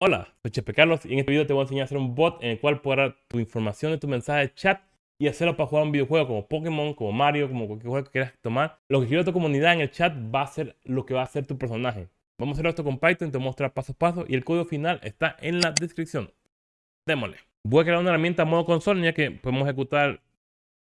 Hola, soy Chepe Carlos y en este video te voy a enseñar a hacer un bot en el cual podrás tu información de tu mensaje de chat y hacerlo para jugar un videojuego como Pokémon, como Mario, como cualquier juego que quieras tomar. Lo que quiero tu comunidad en el chat va a ser lo que va a hacer tu personaje. Vamos a hacer esto con Python, te voy a mostrar paso a paso y el código final está en la descripción. Démosle. Voy a crear una herramienta modo consola ya que podemos ejecutar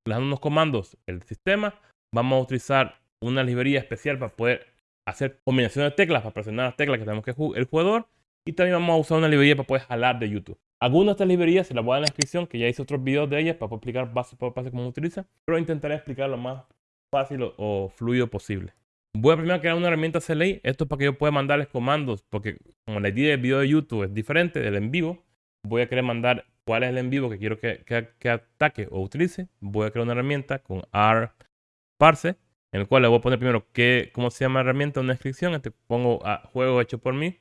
dando unos comandos el sistema. Vamos a utilizar una librería especial para poder hacer combinaciones de teclas, para presionar las teclas que tenemos que el jugador y también vamos a usar una librería para poder jalar de YouTube. Algunas de estas librerías se las voy a dar en la descripción, que ya hice otros videos de ellas para poder explicar paso por paso cómo se utiliza. Pero intentaré explicar lo más fácil o, fluido posible. Voy a primero crear una herramienta CLI. Esto es para que yo pueda mandarles comandos, porque como la idea del video de YouTube es diferente del en vivo, voy a querer mandar cuál es el en vivo que quiero que, que, ataque o utilice. Voy a crear una herramienta con R parse, en el cual le voy a poner primero qué, cómo se llama la herramienta, una descripción. Este pongo a juego hecho por mí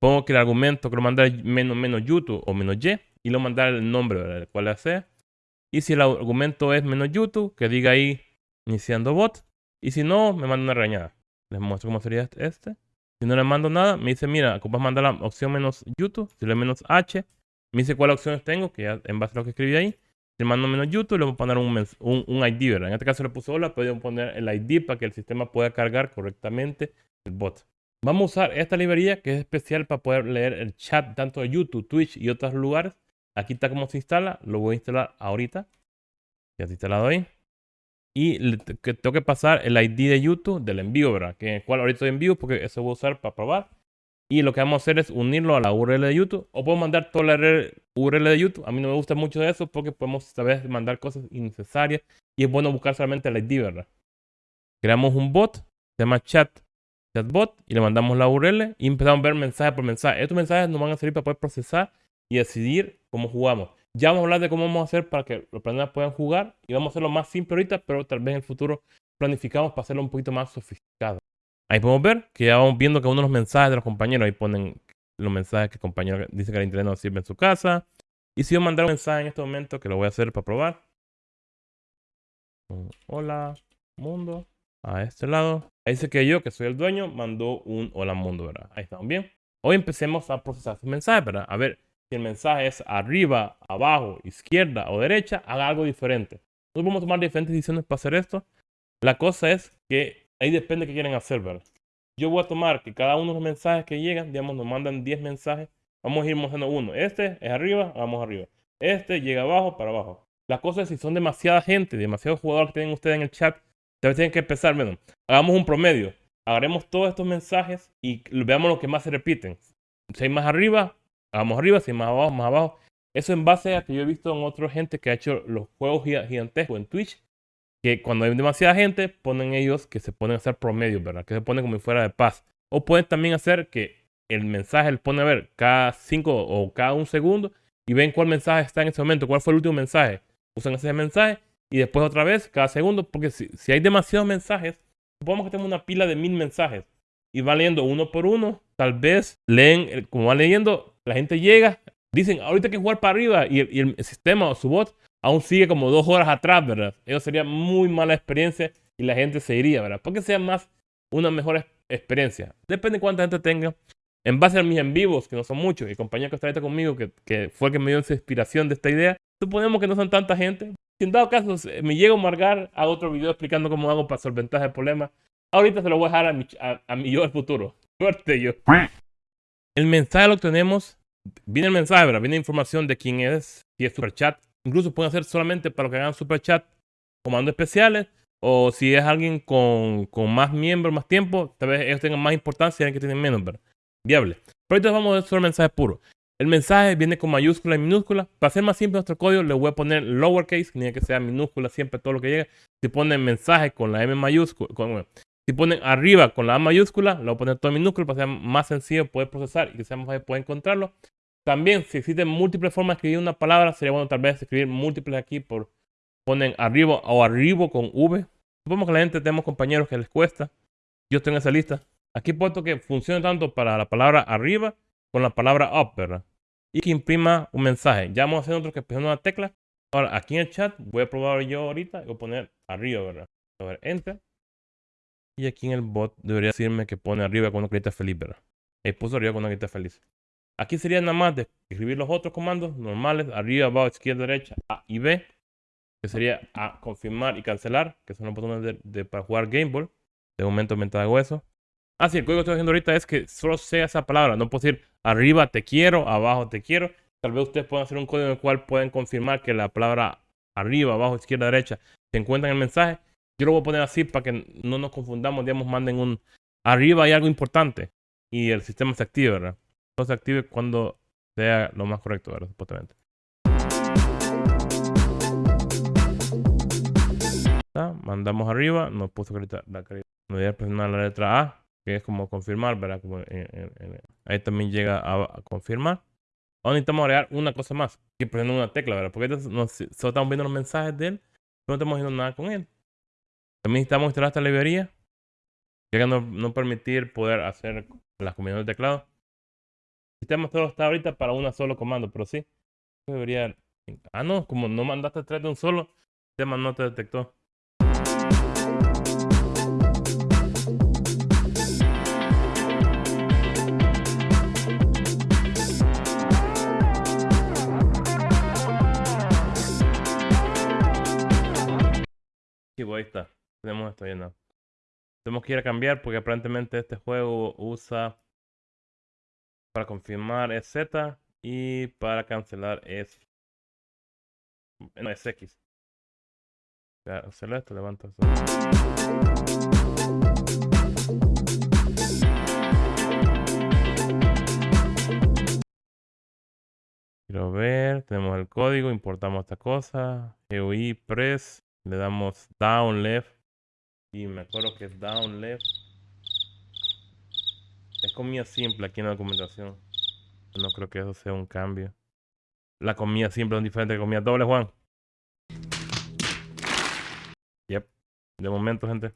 Pongo que el argumento que lo mandar menos, menos YouTube o menos Y y lo mandar el nombre, ¿verdad? cual sea. Y si el argumento es menos YouTube, que diga ahí iniciando bot. Y si no, me manda una regañada. Les muestro cómo sería este. Si no le mando nada, me dice, mira, ocupas mandar la opción menos YouTube. Si le menos H, me dice cuáles opciones tengo, que ya en base a lo que escribí ahí. Si le mando menos YouTube, le voy a poner un, un, un ID, ¿verdad? En este caso le puse hola, pero poner el ID para que el sistema pueda cargar correctamente el bot. Vamos a usar esta librería que es especial para poder leer el chat tanto de YouTube, Twitch y otros lugares. Aquí está cómo se instala. Lo voy a instalar ahorita. Ya está instalado ahí. Y tengo que pasar el ID de YouTube del envío, ¿verdad? Que el cual ahorita estoy en vivo porque eso voy a usar para probar. Y lo que vamos a hacer es unirlo a la URL de YouTube. O puedo mandar toda la URL de YouTube. A mí no me gusta mucho eso porque podemos saber mandar cosas innecesarias. Y es bueno buscar solamente el ID, ¿verdad? Creamos un bot. Se llama chat chatbot y le mandamos la URL y empezamos a ver mensaje por mensaje. Estos mensajes nos van a servir para poder procesar y decidir cómo jugamos. Ya vamos a hablar de cómo vamos a hacer para que los planetas puedan jugar y vamos a hacerlo más simple ahorita, pero tal vez en el futuro planificamos para hacerlo un poquito más sofisticado. Ahí podemos ver que ya vamos viendo que uno de los mensajes de los compañeros, ahí ponen los mensajes que el compañero dice que el internet no sirve en su casa. Y si yo mandar un mensaje en este momento, que lo voy a hacer para probar. Hola, mundo a este lado. Ahí dice que yo, que soy el dueño, mandó un hola mundo, ¿verdad? Ahí estamos bien. Hoy empecemos a procesar su mensaje, ¿verdad? A ver si el mensaje es arriba, abajo, izquierda o derecha, haga algo diferente. Nosotros podemos tomar diferentes decisiones para hacer esto. La cosa es que ahí depende de qué quieren hacer, ¿verdad? Yo voy a tomar que cada uno de los mensajes que llegan, digamos, nos mandan 10 mensajes. Vamos a ir mostrando uno. Este es arriba, vamos arriba. Este llega abajo, para abajo. La cosa es si son demasiada gente, demasiados jugadores que tienen ustedes en el chat, Entonces tienen que empezar, bueno, hagamos un promedio. Agarremos todos estos mensajes y veamos lo que más se repiten. Si hay más arriba, hagamos arriba, si hay más abajo, más abajo. Eso en base a que yo he visto en otra gente que ha hecho los juegos gigantescos en Twitch, que cuando hay demasiada gente, ponen ellos que se ponen a hacer promedio, ¿verdad? Que se ponen como fuera de paz. O pueden también hacer que el mensaje le pone a ver cada cinco o cada un segundo y ven cuál mensaje está en ese momento, cuál fue el último mensaje. Usan ese mensaje y después otra vez cada segundo, porque si, si hay demasiados mensajes, supongamos que tenemos una pila de mil mensajes y va leyendo uno por uno, tal vez leen, como va leyendo, la gente llega, dicen, ahorita hay que jugar para arriba y el, sistema o su bot aún sigue como dos horas atrás, ¿verdad? Eso sería muy mala experiencia y la gente se iría, ¿verdad? Porque sea más una mejor experiencia. Depende de cuánta gente tenga. En base a mis en vivos, que no son muchos, y compañía que está ahorita conmigo, que, que fue el que me dio esa inspiración de esta idea, suponemos que no son tanta gente. Si en dado caso me llego a marcar, hago otro video explicando cómo hago para solventar el problema. Ahorita se lo voy a dejar a mi, a, mi yo del futuro. Suerte yo. El mensaje lo tenemos. Viene el mensaje, ¿verdad? Viene información de quién es, si es super chat. Incluso pueden hacer solamente para los que hagan super chat comandos especiales. O si es alguien con, con más miembros, más tiempo, tal vez ellos tengan más importancia y que tienen menos, ¿verdad? Viable. Pero ahorita vamos a ver solo mensaje puro. El mensaje viene con mayúscula y minúscula. Para hacer más simple nuestro código, le voy a poner lowercase, que que ser minúscula siempre todo lo que llega. Si ponen mensaje con la M mayúscula, si ponen arriba con la A mayúscula, lo voy a poner todo en minúscula para que sea más sencillo poder procesar y que sea más fácil poder encontrarlo. También, si existen múltiples formas de escribir una palabra, sería bueno tal vez escribir múltiples aquí por ponen arriba o arriba con V. Supongo que la gente tenemos compañeros que les cuesta. Yo estoy en esa lista. Aquí he puesto que funcione tanto para la palabra arriba con la palabra up, ¿verdad? Y que imprima un mensaje. Ya vamos a hacer otro que presione una tecla. Ahora, aquí en el chat voy a probar yo ahorita y voy a poner arriba, ¿verdad? A ver, enter. Y aquí en el bot debería decirme que pone arriba con una carita feliz, ¿verdad? Ahí puso arriba con una carita feliz. Aquí sería nada más de escribir los otros comandos normales, arriba, abajo, izquierda, derecha, A y B, que sería A, confirmar y cancelar, que son los botones de, para jugar Game Ball. De momento mientras hago eso. Ah, sí, el código que estoy haciendo ahorita es que solo sea esa palabra. No puedo decir arriba te quiero, abajo te quiero. Tal vez ustedes puedan hacer un código en el cual pueden confirmar que la palabra arriba, abajo, izquierda, derecha se encuentra en el mensaje. Yo lo voy a poner así para que no nos confundamos, digamos, manden un arriba hay algo importante y el sistema se active, ¿verdad? Todo se active cuando sea lo más correcto, ¿verdad? Supuestamente. Mandamos arriba, nos puso voy a presionar la letra A es como confirmar, ¿verdad? Como ahí también llega a, confirmar. Ahora necesitamos agregar una cosa más, que presionar una tecla, ¿verdad? Porque solo estamos viendo los mensajes de él, no estamos haciendo nada con él. También necesitamos instalar esta librería, que no, no permitir poder hacer las combinaciones de teclado. El sistema solo está ahorita para un solo comando, pero sí. Debería... Ah, no, como no mandaste tres de un solo, el sistema no te detectó. Ahí está. Tenemos esto lleno. Tenemos que ir a cambiar porque aparentemente este juego usa para confirmar es Z y para cancelar es no es X. Hacerlo esto, levanta. Quiero ver, tenemos el código, importamos esta cosa, GUI, press, le damos down left. Y me acuerdo que es down left. Es comida simple aquí en la documentación. No creo que eso sea un cambio. La comida simple es diferente de comida doble, Juan. Yep. De momento, gente.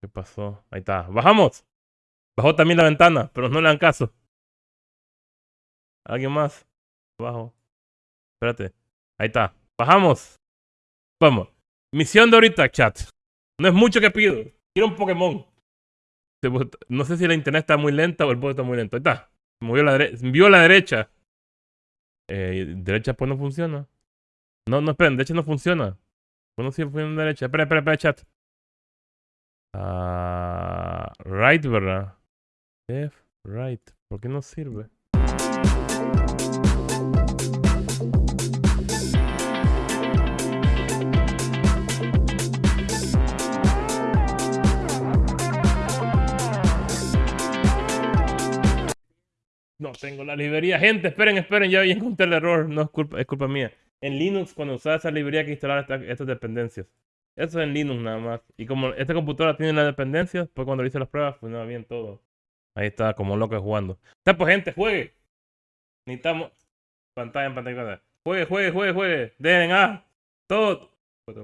¿Qué pasó? Ahí está. ¡Bajamos! Bajó también la ventana, pero no le dan caso. ¿Alguien más? Bajo. Espérate. Ahí está. Bajamos. Vamos. Misión de ahorita, chat. No es mucho que pido. Quiero un Pokémon. No sé si la internet está muy lenta o el bot está muy lento. Ahí está. Movió la derecha. Vio la derecha. Eh, derecha pues no funciona. No, no, esperen. Derecha no funciona. Pues no funciona derecha. Espera, espera, espera, chat. Ah, right, ¿verdad? Left, right. ¿Por qué no sirve? No tengo la librería. Gente, esperen, esperen. Ya encontré el error. No es culpa, es culpa mía. En Linux, cuando usas esa librería, hay que instalar estas dependencias. Eso es en Linux nada más. Y como esta computadora tiene las dependencias, pues cuando hice las pruebas, funcionaba bien todo. Ahí está, como loco jugando. Está pues gente, juegue. Necesitamos pantalla en pantalla. Juegue, juegue, juegue, juegue. Denle A. Todos.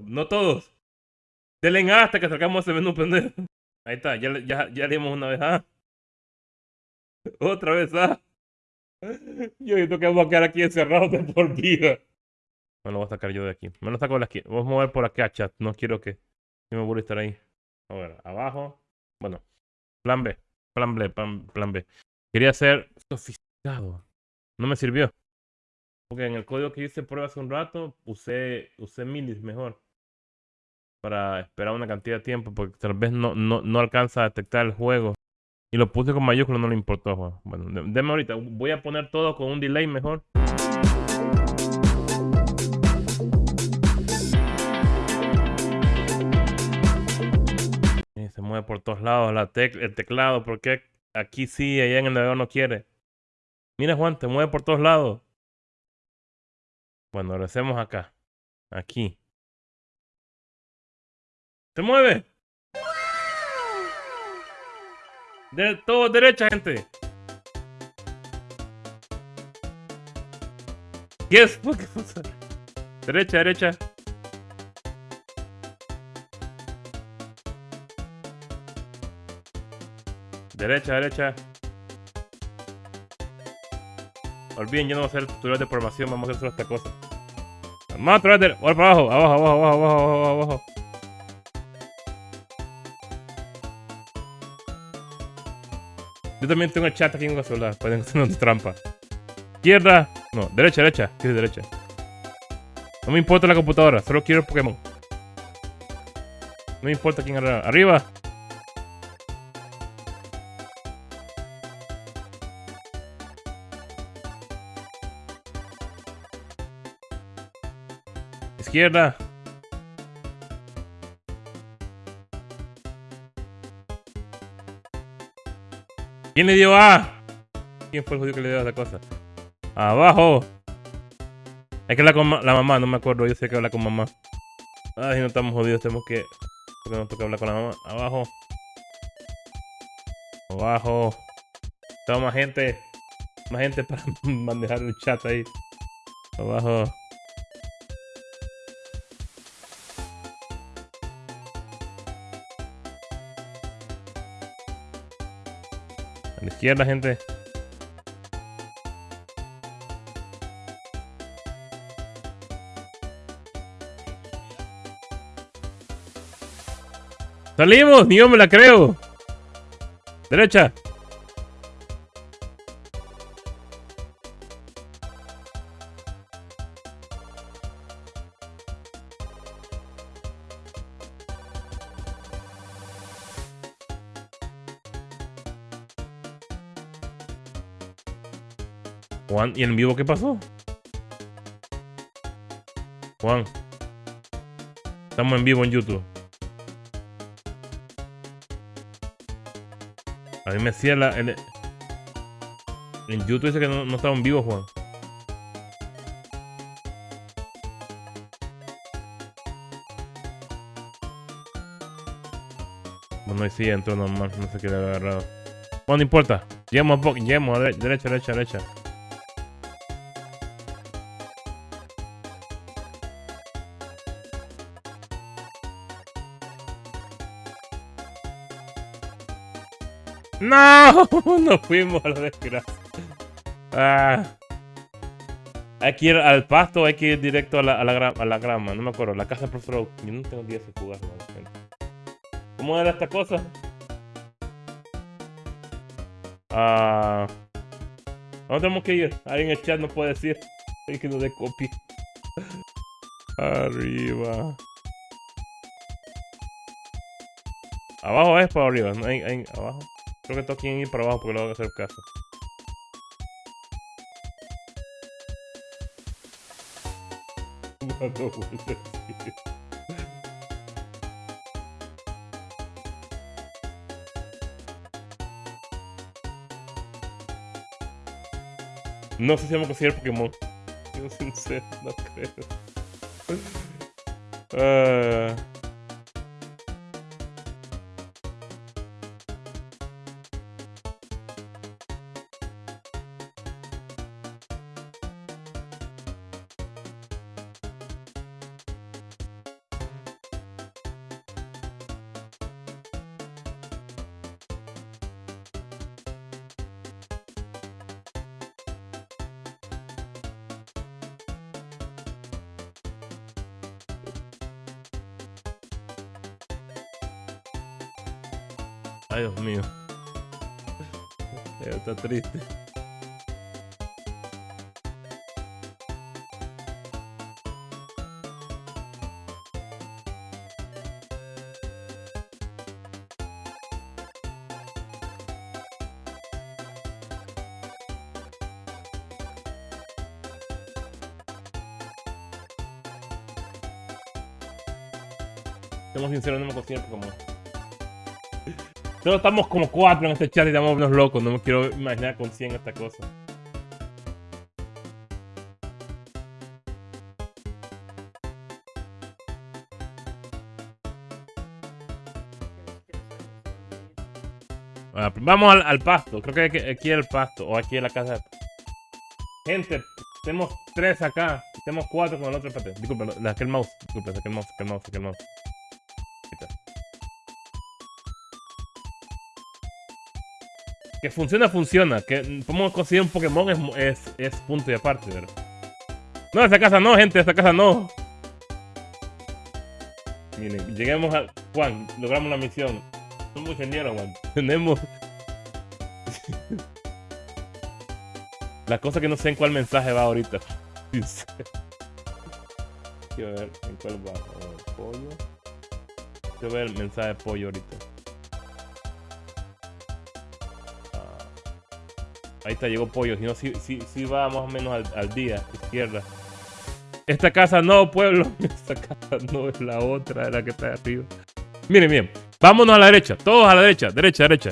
No todos. Denle A hasta que sacamos ese menú pendejo. Ahí está, ya, ya, ya dimos una vez A. Otra vez A. Yo creo que vamos a quedar aquí encerrados de por vida. Me lo voy a sacar yo de aquí. Me lo saco de aquí. Vamos a mover por aquí a chat. No quiero que me voy estar ahí. A ver, abajo. Bueno, plan B. Plan B, plan, B. Quería ser sofisticado. No me sirvió. Porque en el código que hice prueba hace un rato, usé, usé minis mejor. Para esperar una cantidad de tiempo, porque tal vez no, no, no alcanza a detectar el juego. Y lo puse con mayúsculas, no le importó. Bueno, déme ahorita. Voy a poner todo con un delay mejor. Mueve por todos lados la el teclado, porque aquí sí, allá en el navegador no quiere. Mira Juan, te mueve por todos lados. Bueno, lo hacemos acá. Aquí. ¡Se mueve! De todo derecha, gente. Yes, ¿qué pasa? Derecha, derecha. Derecha, derecha. Olviden, yo no voy a hacer tutorial de programación, vamos a hacer solo esta cosa. De... Ahora para abajo, abajo, abajo, abajo, abajo, abajo, abajo. Yo también tengo el chat aquí en el celular. Pueden hacer trampa. Izquierda. No, derecha, derecha. ¿Qué derecha? No me importa la computadora, solo quiero el Pokémon. No me importa quién arriba. Arriba. ¿Quién le dio A? ¿Quién fue el judío que le dio a esa cosa? Abajo. Es que la, con la mamá, no me acuerdo. Yo sé que habla con mamá. Ay, no estamos jodidos. Tenemos que... Porque nos toca hablar con la mamá. Abajo. Abajo. Tengo más gente. Más gente para manejar el chat ahí. Abajo. Izquierda, gente. ¡Salimos! ¡Ni yo me la creo! ¡Derecha! ¿Y en vivo qué pasó? Juan. Estamos en vivo en YouTube. A mí me decía la, en, en YouTube dice que no, no estaban vivos, Juan. Bueno, y sí, entró normal, no sé qué le había agarrado. Bueno, no importa. Lleguemos a poco, lleguemos a derecha, derecha, derecha. ¡No! Nos fuimos a la desgracia. Ah. Hay que ir al pasto hay que ir directo a la, a la, a la grama. No me acuerdo. La casa profesor Oak. Yo no tengo días de jugar. ¿Cómo era esta cosa? Ah. ¿Dónde tenemos que ir? Alguien en el chat nos puede decir. Hay que nos dé copia. Arriba. Abajo es para arriba. Hay, hay, abajo. Creo que todos quieren ir para abajo porque lo van a hacer caso. No sé si vamos a conseguir Pokémon. Yo sincero, no creo. Uh... triste. Estamos sinceros, no me considero como... Solo estamos como cuatro en este chat y estamos unos locos. No me quiero imaginar con 100 esta cosa. vamos al, pasto. Creo que aquí, es el pasto. O aquí es la casa. Gente, tenemos tres acá. Tenemos cuatro con el otro. Espérate. Disculpe, aquel mouse. Disculpe, aquel mouse, aquel mouse, aquel mouse. Que funciona, funciona. Que podemos conseguir un Pokémon es, es, es punto y aparte, ¿verdad? No, esa casa no, gente, esa casa no. Miren, lleguemos a... Juan, logramos la misión. Somos ingenieros, Juan. Tenemos... la cosa que no sé en cuál mensaje va ahorita. Quiero ver en cuál va. pollo. Quiero ver el mensaje de pollo ahorita. Ahí está, llegó pollo. Si no, si, si, va más o menos al, al día, izquierda. Esta casa no, pueblo. Esta casa no es la otra, la que está arriba. Miren, miren. Vámonos a la derecha. Todos a la derecha. Derecha, derecha.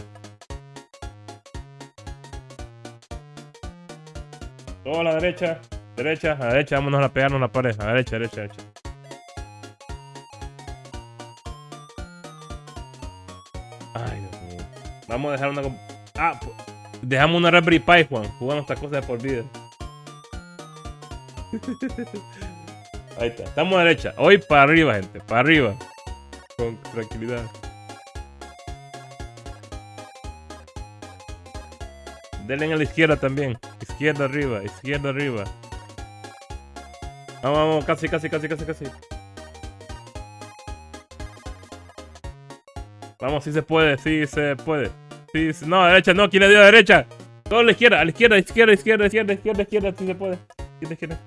Todos a la derecha. Derecha, a la derecha. Vámonos a pegarnos a la pared. A la derecha, derecha, derecha. Ay, Dios mío. Vamos a dejar una... Ah, dejamos una Raspberry Pi, Juan. Jugamos estas cosas de por vida. Ahí está. Estamos a derecha. Hoy para arriba, gente. Para arriba. Con tranquilidad. Denle a la izquierda también. Izquierda arriba. Izquierda arriba. Vamos, vamos. Casi, casi, casi, casi, casi. Vamos, si se puede. Sí se puede. Sí, no, derecha, no. ¿Quién le dio a derecha? Todo a la izquierda. A la izquierda, izquierda, izquierda, izquierda, izquierda, izquierda. Sí se puede. Izquierda, izquierda.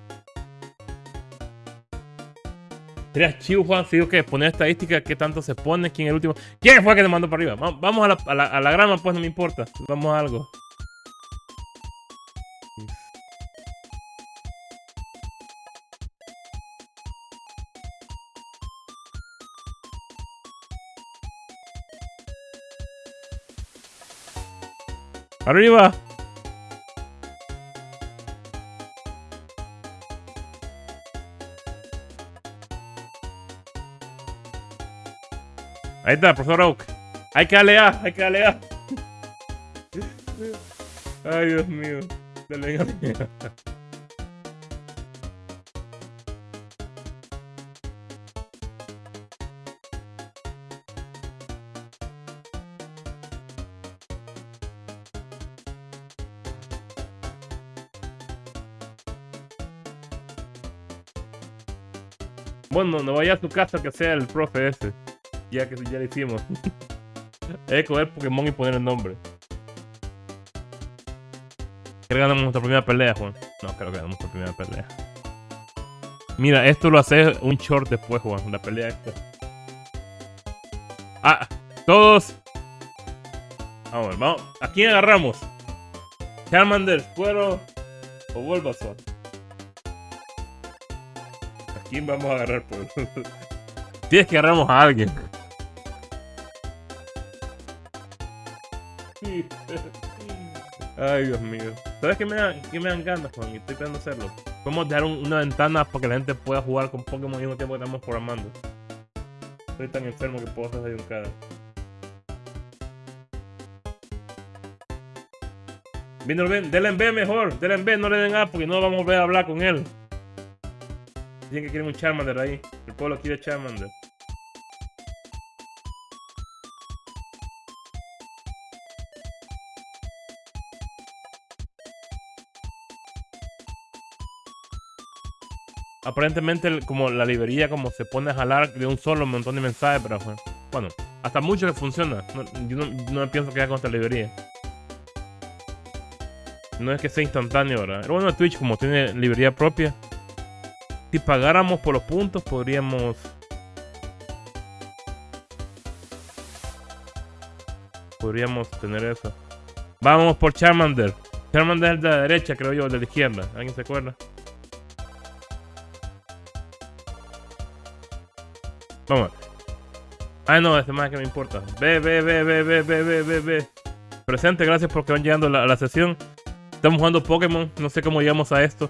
Sería chivo, Juan, si digo que poner estadística, qué tanto se pone, quién es el último. ¿Quién fue que te mandó para arriba? Vamos a la, a la, a la grama, pues no me importa. Vamos a algo. ¡Arriba! Ahí está, profesor Oak. Hay que darle hay que darle Ay, Dios mío. Dale a. Bueno, no vaya a su casa que sea el profe ese ya que ya lo hicimos. Hay que coger Pokémon y poner el nombre. Creo que ganamos nuestra primera pelea, Juan. No, creo que ganamos nuestra primera pelea. Mira, esto lo hace un short después, Juan. La pelea esta. Ah, todos. Vamos vamos. ¿A quién agarramos? Charmander, Cuero o Bulbasaur. ¿A quién vamos a agarrar, pues? Tienes que agarramos a alguien. Ay, Dios mío. ¿Sabes qué me, dan, qué me dan ganas, Juan? Y estoy tratando hacerlo. Podemos dejar una ventana para que la gente pueda jugar con Pokémon al mismo tiempo que estamos programando. Estoy tan enfermo que puedo hacer un cara. Vino, ven, denle en B mejor, denle en B, no le den A porque no vamos a volver a hablar con él. Dicen que quieren un Charmander ahí. El pueblo quiere Charmander. aparentemente como la librería como se pone a jalar de un solo montón de mensajes, pero bueno, hasta mucho que funciona. yo no, no pienso que con esta librería. No es que sea instantáneo, ¿verdad? Pero bueno, Twitch como tiene librería propia, si pagáramos por los puntos podríamos... Podríamos tener eso. Vamos por Charmander. Charmander es de la derecha, creo yo, de la izquierda. ¿Alguien se acuerda? Vamos. Ah, no, este más que me importa. Ve, ve, ve, ve, ve, ve, ve, ve, ve. Presente, gracias por que van llegando a la, sesión. Estamos jugando Pokémon, no sé cómo llegamos a esto.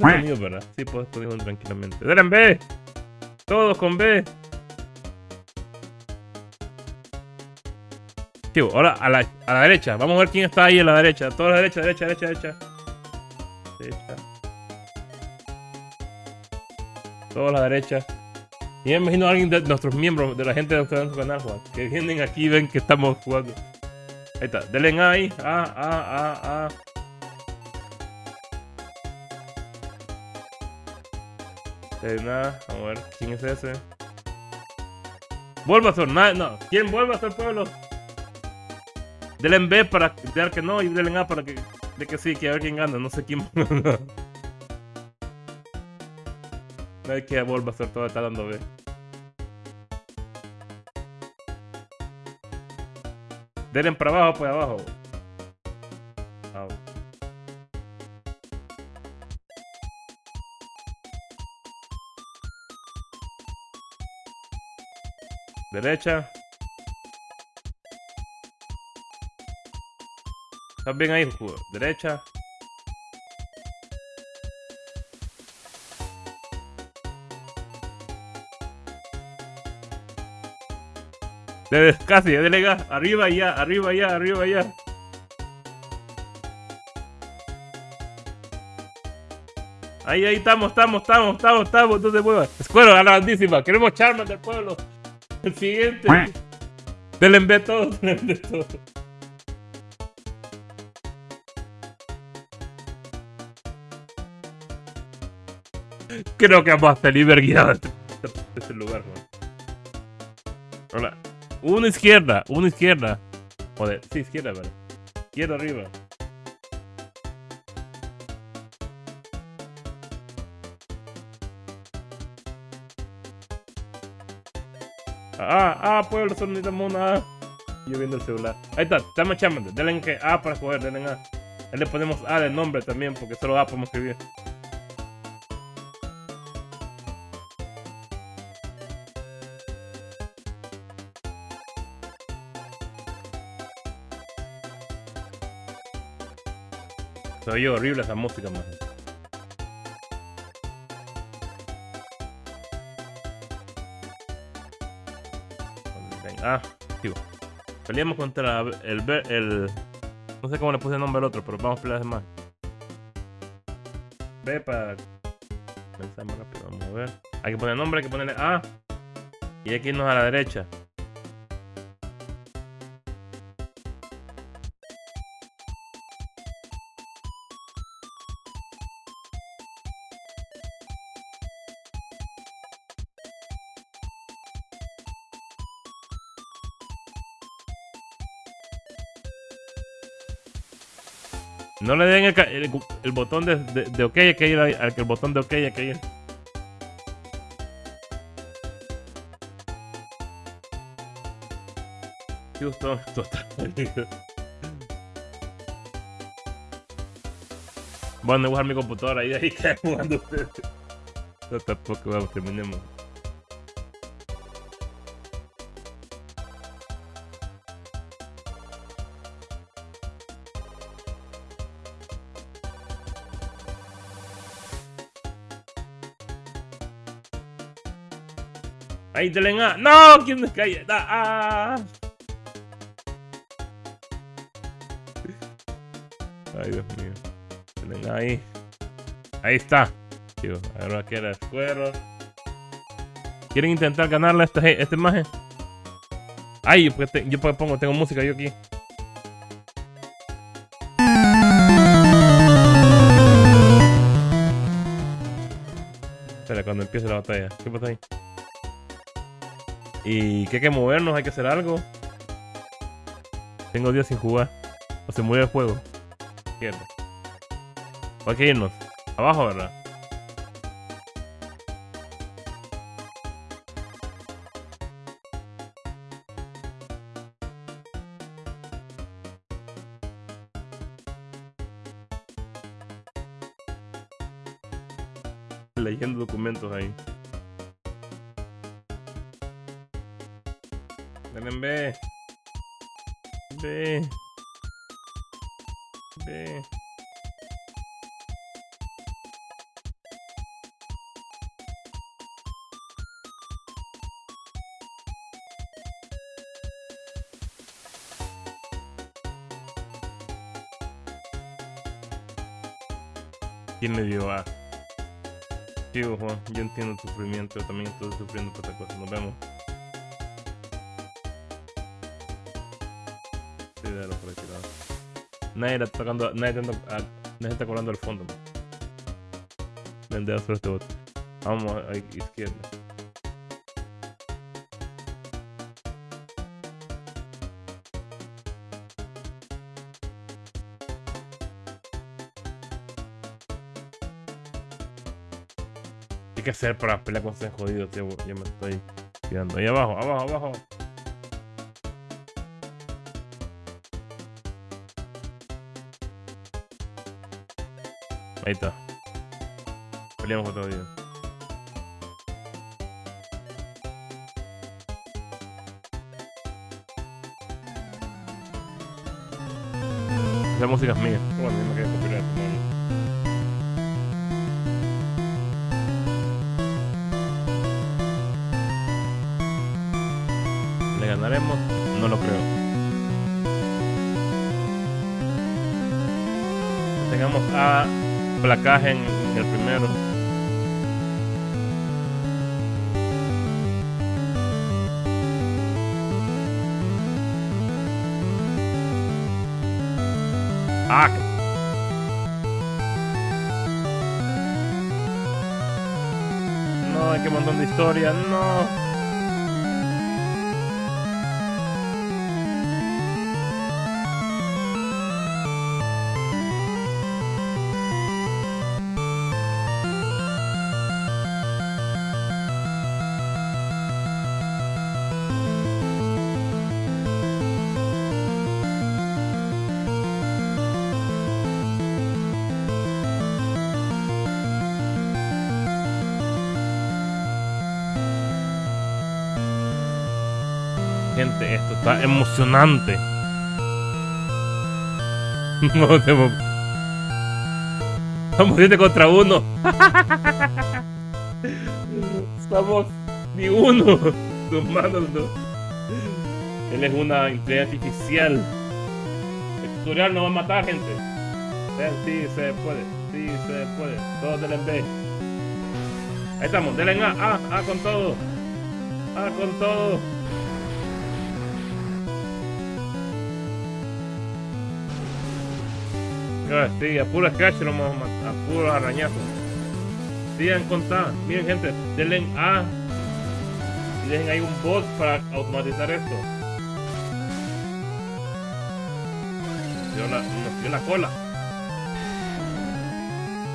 Puedes mío, ¿verdad? Sí, puedes tranquilamente. ¡Deren B! Todos con B. Tío, ahora a la, a la derecha. Vamos a ver quién está ahí a la derecha. Toda la derecha, derecha, derecha, derecha. Derecha. Toda la derecha. Y me imagino a alguien de nuestros miembros, de la gente de nuestro canal, Juan, que vienen aquí y ven que estamos jugando. Ahí está, denle ahí. Ah, ah, ah, ah. Eh, nada, vamos a ver quién es ese. Bulbasaur, nada, no. ¿Quién Bulbasaur, pueblo? Denle en B para dar que no y denle en A para que, de que sí, que a ver quién gana. No sé quién. Nadie que Bulbasaur todo está dando B. Denle para abajo, pues abajo. Derecha. ¿Estás bien ahí? Derecha. Casi, delega. Arriba ya, arriba ya, arriba ya. Ahí, ahí estamos, estamos, estamos, estamos, estamos. No se mueva. Escuero, grandísima. Queremos Charmander del pueblo. El siguiente. En B todo, denle en B todo. Creo que vamos a salir de este, lugar. Hola. Una izquierda, una izquierda. Joder, sí, izquierda, vale. Izquierda arriba. Ah, ah, pueblo, solo necesitamos una A. Yo viendo el celular. Ahí está, estamos chamando. Denle en que A para coger, denle en A. Ahí le ponemos A de nombre también, porque solo A podemos escribir. Se oye horrible esa música, man. Ah, digo. Peleamos contra el, el... No sé cómo le puse el nombre al otro, pero vamos a pelear más. Ve para... Pensar más rápido, vamos a ver. Hay que poner nombre, hay que ponerle A. Y hay que irnos a la derecha. No le den el, el- el botón de, de, de OK, hay que ir al el botón de OK, hay que ir. Justo, total. Voy a usar mi computadora ahí, ahí que jugando ustedes. No, tampoco, vamos, terminemos. Ahí te leen A. ¡No! ¿Quién cae? ¡Ah! Ay, Dios mío. Te leen ahí. Ahí está. Tío, ahora queda escuero. ¿Quieren intentar ganarle a este, este maje? Ay, yo, porque te- yo porque pongo, tengo música yo aquí. Espera, cuando empiece la batalla. ¿Qué pasa ahí? Y que hay que movernos, hay que hacer algo. Tengo días sin jugar. O se mueve el juego. Izquierda. O hay que irnos. Abajo, ¿verdad? Ven en B. B. B. ¿Quién le dio A? Sí, Juan, yo entiendo tu sufrimiento, yo también estoy sufriendo por esta cosa. Nos vemos. Nadie está tocando, nadie está, ah, nadie está cobrando el fondo. man. Vendeo sobre este bot. Vamos a izquierda. ¿Qué que hacer para pelear con ese jodido? Tío? Yo me estoy quedando ahí abajo, abajo, abajo. Ahí está. Peleamos otro día. Esa música es mía. Bueno, me quedé copyright. ¿Le ganaremos? No lo creo. Tengamos a placaje en, el primero. Ah. No, hay que montón de historia, no. Esto está emocionante. No tengo... Estamos 7 contra uno. Estamos ni uno. Sumándonos. Él es una inteligencia artificial. El tutorial no va a matar, gente. Sí, se puede. Sí, se puede. Todos denle B. Ahí estamos. Denle A. A. A con todo. A con todo. Sí, a puro scratch lo vamos a matar, a puro arañazo. Sigan contando. Miren, gente, denle A. Y dejen ahí un bot para automatizar esto. Dio la, nos la cola.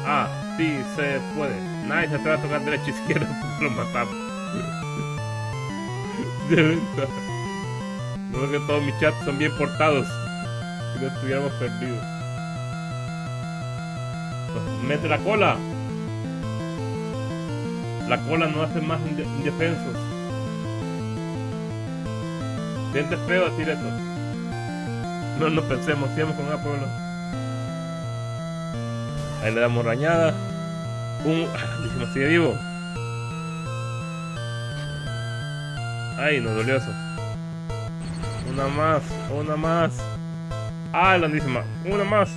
Ah, sí, se puede. Nadie se atreve a tocar derecha izquierda lo matamos. De verdad. Que todos mis chats son bien portados. Si no estuviéramos perdidos. Mete la cola. La cola no hace más indefensos. Siente feo decir esto. No nos pensemos, sigamos con A pueblo. Ahí le damos rañada. Un. Dijimos, sigue vivo. Ay, nos dolió eso. Una más, una más. Ah, más. Una más.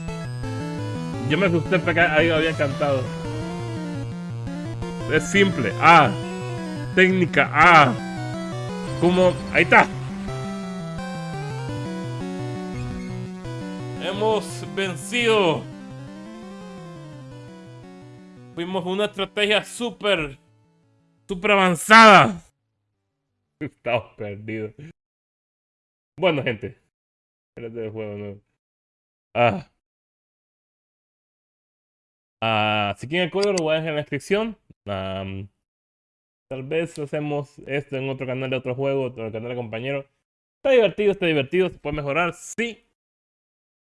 Yo me asusté porque ahí había cantado. Es simple. Ah. Técnica. Ah. Como. Ahí está. Hemos vencido. Fuimos una estrategia súper. Súper avanzada. Estamos perdidos. Bueno, gente. Espérate el juego, ¿no? Ah. Uh, si quieren el código lo voy a dejar en la descripción. tal vez hacemos esto en otro canal de otro juego, otro canal de compañero. Está divertido, está divertido, se puede mejorar, sí.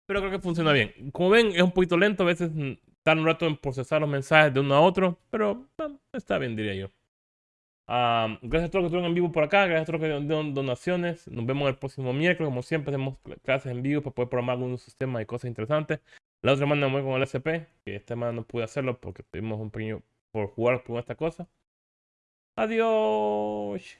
Pero creo que funciona bien. Como ven, es un poquito lento, a veces tarda un rato en procesar los mensajes de uno a otro, pero está bien, diría yo. gracias a todos los que estuvieron en vivo por acá, gracias a todos los que dieron donaciones. Nos vemos el próximo miércoles, como siempre, hacemos clases en vivo para poder programar algunos sistemas y cosas interesantes. La otra semana me voy con el SP, que esta semana no pude hacerlo porque tuvimos un pequeño por jugar con esta cosa. Adiós.